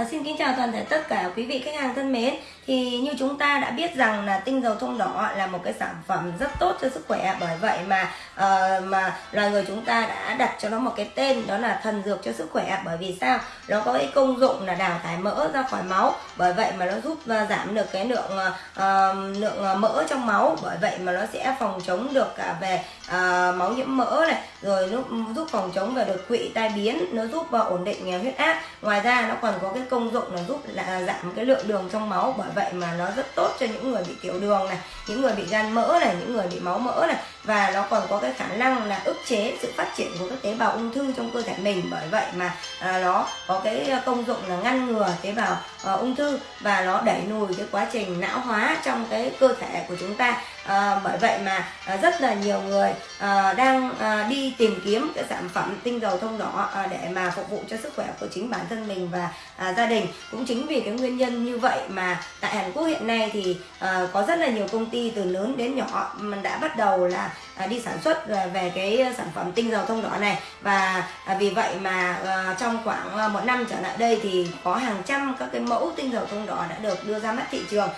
À, xin kính chào toàn thể tất cả quý vị khách hàng thân mến. Thì như chúng ta đã biết rằng là tinh dầu thông đỏ là một cái sản phẩm rất tốt cho sức khỏe. Bởi vậy mà uh, mà loài người chúng ta đã đặt cho nó một cái tên đó là thần dược cho sức khỏe. Bởi vì sao? Nó có cái công dụng là đào thải mỡ ra khỏi máu. Bởi vậy mà nó giúp uh, giảm được cái lượng uh, lượng mỡ trong máu. Bởi vậy mà nó sẽ phòng chống được cả về uh, máu nhiễm mỡ này rồi nó giúp phòng chống về đột quỵ tai biến. Nó giúp uh, ổn định huyết áp. Ngoài ra nó còn có cái công dụng là giúp là giảm cái lượng đường trong máu. Bởi vậy mà nó rất tốt cho những người bị tiểu đường này, những người bị gan mỡ này, những người bị máu mỡ này và nó còn có cái khả năng là ức chế sự phát triển của các tế bào ung thư trong cơ thể mình. Bởi vậy mà à, nó có cái công dụng là ngăn ngừa tế bào à, ung thư và nó đẩy lùi cái quá trình não hóa trong cái cơ thể của chúng ta. À, bởi vậy mà à, rất là nhiều người à, đang à, đi tìm kiếm cái sản phẩm tinh dầu thông đỏ à, để mà phục vụ cho sức khỏe của chính bản thân mình và à, gia đình. Cũng chính vì cái nguyên nhân như vậy mà tại Hàn Quốc hiện nay thì à, có rất là nhiều công ty từ lớn đến nhỏ mình đã bắt đầu là À, đi sản xuất à, về cái à, sản phẩm tinh dầu thông đỏ này. Và vì vậy mà trong khoảng một năm trở lại đây thì có hàng trăm các cái mẫu tinh dầu thông đỏ đã được đưa ra mắt thị trường.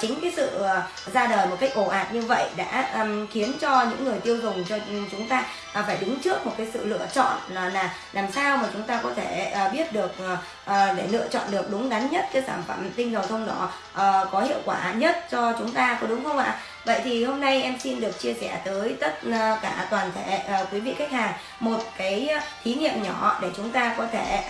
Chính cái sự ra đời một cách ồ ạt như vậy đã khiến cho những người tiêu dùng, cho chúng ta phải đứng trước một cái sự lựa chọn là là làm sao mà chúng ta có thể biết được để lựa chọn được đúng đắn nhất cái sản phẩm tinh dầu thông đỏ có hiệu quả nhất cho chúng ta, có đúng không ạ? Vậy thì hôm nay em xin được chia sẻ tới tất à, cả toàn thể à, quý vị khách hàng một cái à, thí nghiệm nhỏ để chúng ta có thể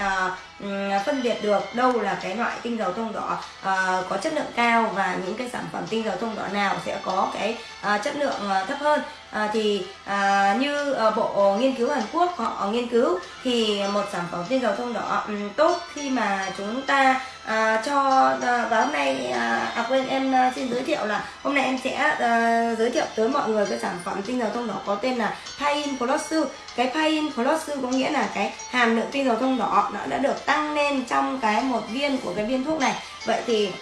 Ừ, phân biệt được đâu là cái loại tinh dầu thông đỏ uh, có chất lượng cao và những cái sản phẩm tinh dầu thông đỏ nào sẽ có cái uh, chất lượng uh, thấp hơn. Uh, thì uh, như uh, bộ nghiên cứu Hàn Quốc họ nghiên cứu thì một sản phẩm tinh dầu thông đỏ um, tốt khi mà chúng ta uh, cho uh, và hôm nay uh, à quên em uh, xin giới thiệu là hôm nay em sẽ uh, giới thiệu tới mọi người cái sản phẩm tinh dầu thông đỏ có tên là Pain Plus cái Pain Plus có nghĩa là cái hàm lượng tinh dầu thông đỏ nó đã được tăng lên trong cái một viên của cái viên thuốc này. Vậy thì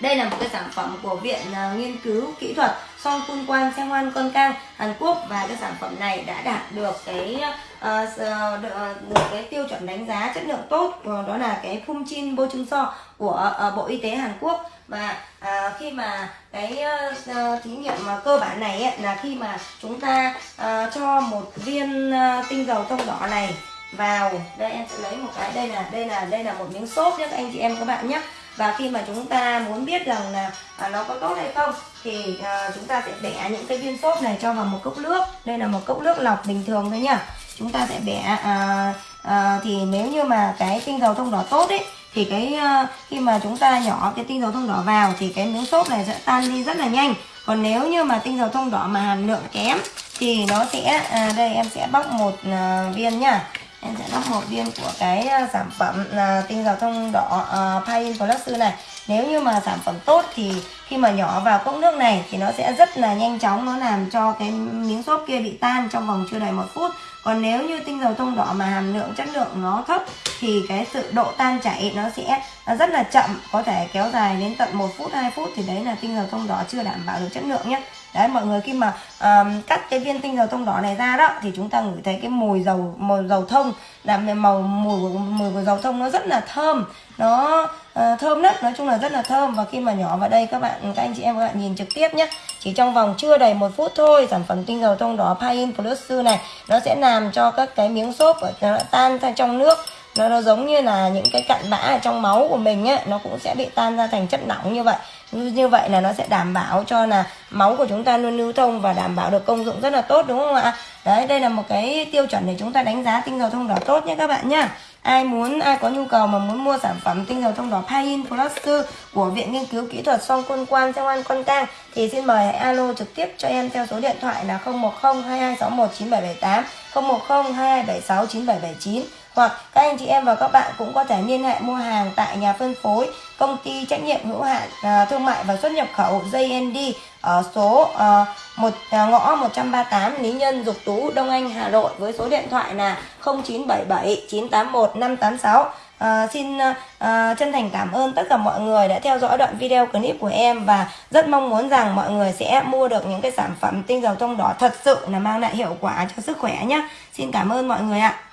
đây là một cái sản phẩm của Viện uh, Nghiên cứu Kỹ thuật Song Kun Quan hoan Con Cang Hàn Quốc và cái sản phẩm này đã đạt được cái uh, được, được cái tiêu chuẩn đánh giá chất lượng tốt uh, đó là cái phun chín bôi Bo So của uh, Bộ Y tế Hàn Quốc. Và uh, khi mà cái uh, thí nghiệm mà cơ bản này ấy, là khi mà chúng ta uh, cho một viên uh, tinh dầu thông đỏ này vào. Đây em sẽ lấy một cái đây là đây là đây là một miếng xốp nhé anh chị em các bạn nhé. Và khi mà chúng ta muốn biết rằng là à, nó có tốt hay không thì à, chúng ta sẽ bẻ những cái viên xốp này cho vào một cốc nước. Đây là một cốc nước lọc bình thường thôi nhá. Chúng ta sẽ bẻ à, à, thì nếu như mà cái tinh dầu thông đỏ tốt ấy thì cái à, khi mà chúng ta nhỏ cái tinh dầu thông đỏ vào thì cái miếng xốp này sẽ tan đi rất là nhanh. Còn nếu như mà tinh dầu thông đỏ mà hàm lượng kém thì nó sẽ à, đây em sẽ bóc một à, viên nhá em sẽ lắp một viên của cái ờ, sản phẩm là tinh dầu thông đỏ ờ, uh, Pain Plus này. Nếu như mà sản phẩm tốt thì khi mà nhỏ vào cốc nước này thì nó sẽ rất là nhanh chóng nó làm cho cái miếng xốp kia bị tan trong vòng chưa đầy một phút còn nếu như tinh dầu thông đỏ mà hàm lượng chất lượng nó thấp thì cái sự độ tan chảy nó sẽ nó rất là chậm có thể kéo dài đến tận một phút 2 phút thì đấy là tinh dầu thông đỏ chưa đảm bảo được chất lượng nhé. Đấy mọi người khi mà um, cắt cái viên tinh dầu thông đỏ này ra đó thì chúng ta ngửi thấy cái mùi dầu mùi dầu thông làm màu mùi của mùi của dầu thông nó rất là thơm. Nó uh, thơm nhất nói chung là rất là thơm. Và khi mà nhỏ vào đây các bạn các anh chị em các bạn nhìn trực tiếp nhé chỉ trong vòng chưa đầy một phút thôi sản phẩm tinh dầu thông đỏ Pain Plus này nó sẽ làm cho các cái miếng xốp nó tan ra trong nước. Nó, nó giống như là những cái cặn bã ở trong máu của mình ấy nó cũng sẽ bị tan ra thành chất lỏng như vậy. Như, như vậy là nó sẽ đảm bảo cho là máu của chúng ta luôn lưu thông và đảm bảo được công dụng rất là tốt đúng không ạ? Đấy, đây là một cái tiêu chuẩn để chúng ta đánh giá tinh dầu thông đỏ tốt nhé các bạn nhá. Ai muốn, ai có nhu cầu mà muốn mua sản phẩm tinh dầu thông đỏ Pain Plus của viện nghiên cứu kỹ thuật song quân quan trong an con cang thì xin mời hãy alo trực tiếp cho em theo số điện thoại là 010 2261 9778 010 2276 9779 hoặc các anh chị em và các bạn cũng có thể liên hệ mua hàng tại nhà phân phối công ty trách nhiệm hữu hạn à, thương mại và xuất nhập khẩu JND ở số à, một à, ngõ 138 Lý Nhân Dục Tú Đông Anh Hà Nội với số điện thoại là 0977 981 586 À, xin à, chân thành cảm ơn tất cả mọi người đã theo dõi đoạn video clip của em và rất mong muốn rằng mọi người sẽ mua được những cái sản phẩm tinh dầu thông đỏ thật sự là mang lại hiệu quả cho sức khỏe nhé. Xin cảm ơn mọi người ạ.